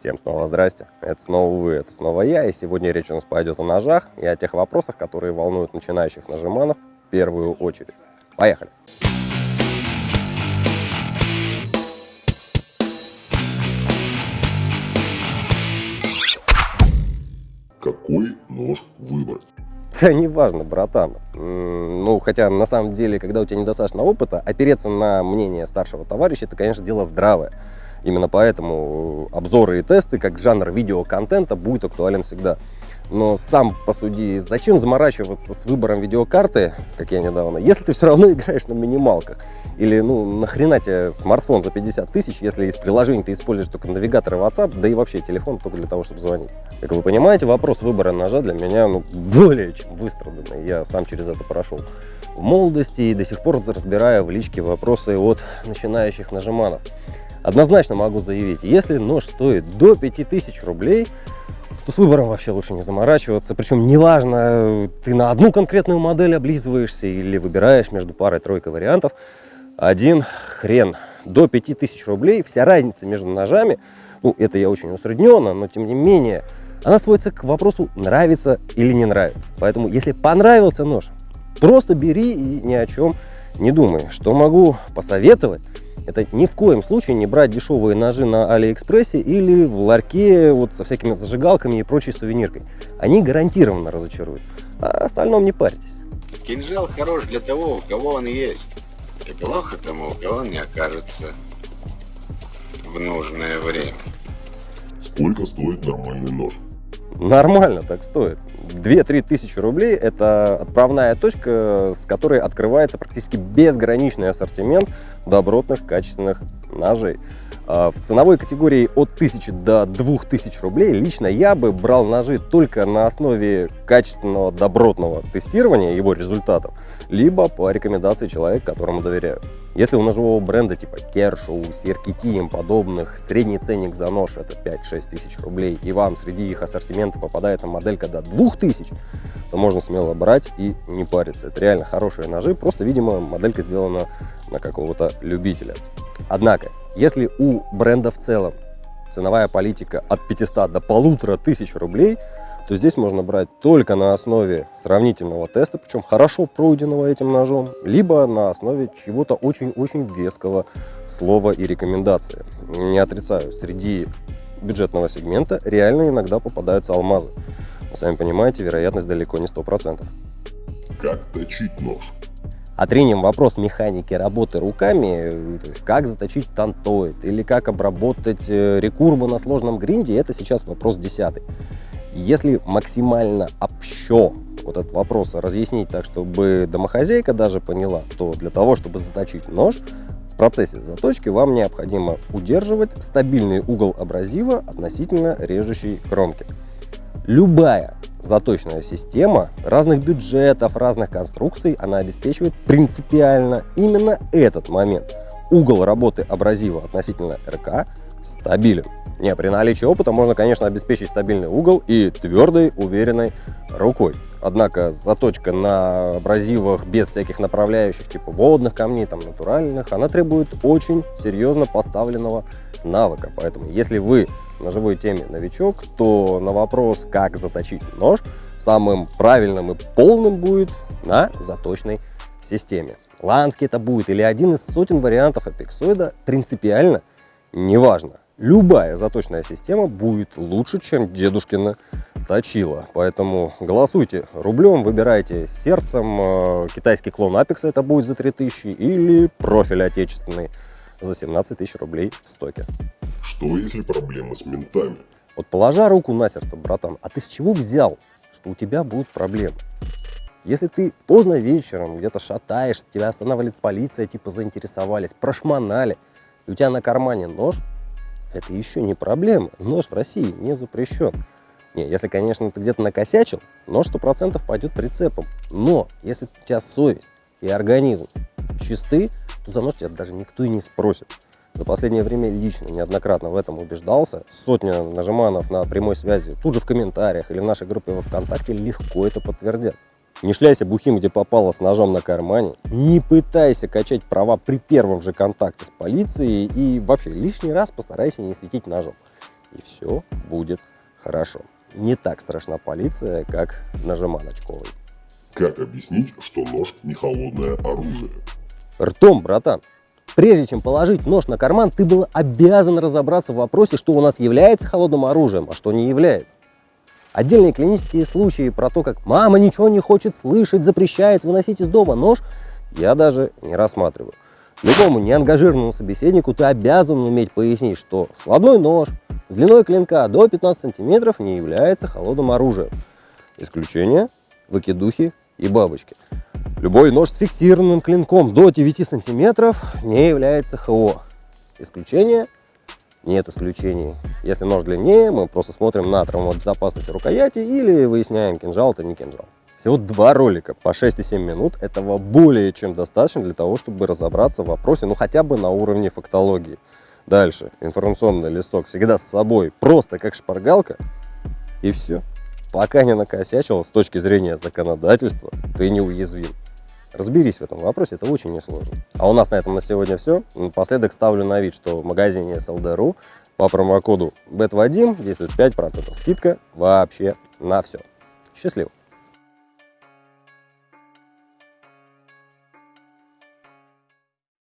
Всем снова здрасте, это снова вы, это снова я, и сегодня речь у нас пойдет о ножах и о тех вопросах, которые волнуют начинающих нажиманов в первую очередь. Поехали! Какой нож выбрать? Да неважно, братан. Ну, хотя на самом деле, когда у тебя недостаточно опыта, опереться на мнение старшего товарища, это, конечно, дело здравое. Именно поэтому обзоры и тесты, как жанр видеоконтента, будет актуален всегда. Но сам посуди, зачем заморачиваться с выбором видеокарты, как я недавно, если ты все равно играешь на минималках? Или, ну, нахрена тебе смартфон за 50 тысяч, если из приложений ты используешь только навигатор и WhatsApp, да и вообще телефон только для того, чтобы звонить? Как вы понимаете, вопрос выбора ножа для меня, ну, более чем выстраданный. Я сам через это прошел в молодости и до сих пор разбираю в личке вопросы от начинающих нажиманов. Однозначно могу заявить, если нож стоит до 5000 рублей, то с выбором вообще лучше не заморачиваться. Причем неважно, ты на одну конкретную модель облизываешься или выбираешь между парой-тройкой вариантов. Один хрен. До 5000 рублей вся разница между ножами, ну это я очень усредненно, но тем не менее, она сводится к вопросу нравится или не нравится. Поэтому если понравился нож, просто бери и ни о чем не думай. Что могу посоветовать? Это ни в коем случае не брать дешевые ножи на Алиэкспрессе или в ларьке вот со всякими зажигалками и прочей сувениркой. Они гарантированно разочаруют. А остальном не парьтесь. Кинжал хорош для того, у кого он есть. И плохо тому, у кого он не окажется в нужное время. Сколько стоит нормальный нож? Нормально так стоит. 2-3 тысячи рублей – это отправная точка, с которой открывается практически безграничный ассортимент добротных, качественных ножей. А, в ценовой категории от 1000 до 2000 рублей лично я бы брал ножи только на основе качественного, добротного тестирования его результатов, либо по рекомендации человека, которому доверяю. Если у ножевого бренда типа Kershaw, CRKT и подобных средний ценник за нож это 5-6 тысяч рублей, и вам среди их ассортимента попадается моделька до 2000, то можно смело брать и не париться. Это реально хорошие ножи, просто, видимо, моделька сделана на какого-то любителя. Однако, если у бренда в целом ценовая политика от 500 до полутора тысяч рублей, то здесь можно брать только на основе сравнительного теста, причем хорошо пройденного этим ножом, либо на основе чего-то очень-очень веского слова и рекомендации. Не отрицаю, среди бюджетного сегмента реально иногда попадаются алмазы. Но, сами понимаете, вероятность далеко не 100%. Как точить нож? отринем вопрос механики работы руками, то есть как заточить тантоид или как обработать э, рекурвы на сложном гринде, это сейчас вопрос десятый. Если максимально общо вот этот вопрос разъяснить так, чтобы домохозяйка даже поняла, то для того, чтобы заточить нож, в процессе заточки вам необходимо удерживать стабильный угол абразива относительно режущей кромки. Любая заточная система разных бюджетов, разных конструкций, она обеспечивает принципиально именно этот момент. Угол работы абразива относительно РК стабилен. Не, при наличии опыта можно, конечно, обеспечить стабильный угол и твердой, уверенной рукой. Однако заточка на абразивах без всяких направляющих, типа водных камней, там натуральных, она требует очень серьезно поставленного навыка. Поэтому, если вы на ножевой теме новичок, то на вопрос, как заточить нож, самым правильным и полным будет на заточной системе. Ланский это будет или один из сотен вариантов апексоида, принципиально неважно. Любая заточная система будет лучше, чем дедушкина точила. Поэтому голосуйте рублем, выбирайте сердцем. Э, китайский клон Апекса это будет за 3000 или профиль отечественный за 17 тысяч рублей в стоке. Что если проблемы с ментами? Вот положа руку на сердце, братан, а ты с чего взял, что у тебя будут проблемы? Если ты поздно вечером где-то шатаешь, тебя останавливает полиция, типа заинтересовались, прошмонали, и у тебя на кармане нож, это еще не проблема. Нож в России не запрещен. Не, если, конечно, ты где-то накосячил, нож 100% пойдет прицепом. Но если у тебя совесть и организм чисты, то за нож тебя даже никто и не спросит. За последнее время лично неоднократно в этом убеждался. Сотня нажиманов на прямой связи тут же в комментариях или в нашей группе во ВКонтакте легко это подтвердят. Не шляйся бухим, где попало с ножом на кармане. Не пытайся качать права при первом же контакте с полицией. И вообще лишний раз постарайся не светить ножом. и все будет хорошо. Не так страшна полиция, как на Жеманочковой. Как объяснить, что нож не холодное оружие? Ртом, братан. Прежде чем положить нож на карман, ты был обязан разобраться в вопросе, что у нас является холодным оружием, а что не является. Отдельные клинические случаи про то, как мама ничего не хочет слышать, запрещает выносить из дома нож, я даже не рассматриваю. Любому неангажированному собеседнику ты обязан уметь пояснить, что складной нож с длиной клинка до 15 сантиметров не является холодным оружием. Исключение – выкидухи и бабочки. Любой нож с фиксированным клинком до 9 сантиметров не является ХО. Исключение – нет исключений. Если нож длиннее, мы просто смотрим на травмобезопасность рукояти или выясняем, кинжал это не кинжал. Всего два ролика по 6,7 минут. Этого более чем достаточно для того, чтобы разобраться в вопросе, ну хотя бы на уровне фактологии. Дальше. Информационный листок всегда с собой, просто как шпаргалка. И все. Пока не накосячил, с точки зрения законодательства, ты не уязвим. Разберись в этом вопросе, это очень несложно. А у нас на этом на сегодня все. Напоследок ставлю на вид, что в магазине SLD.ru по промокоду BETVADIM действует 5% скидка вообще на все. Счастливо!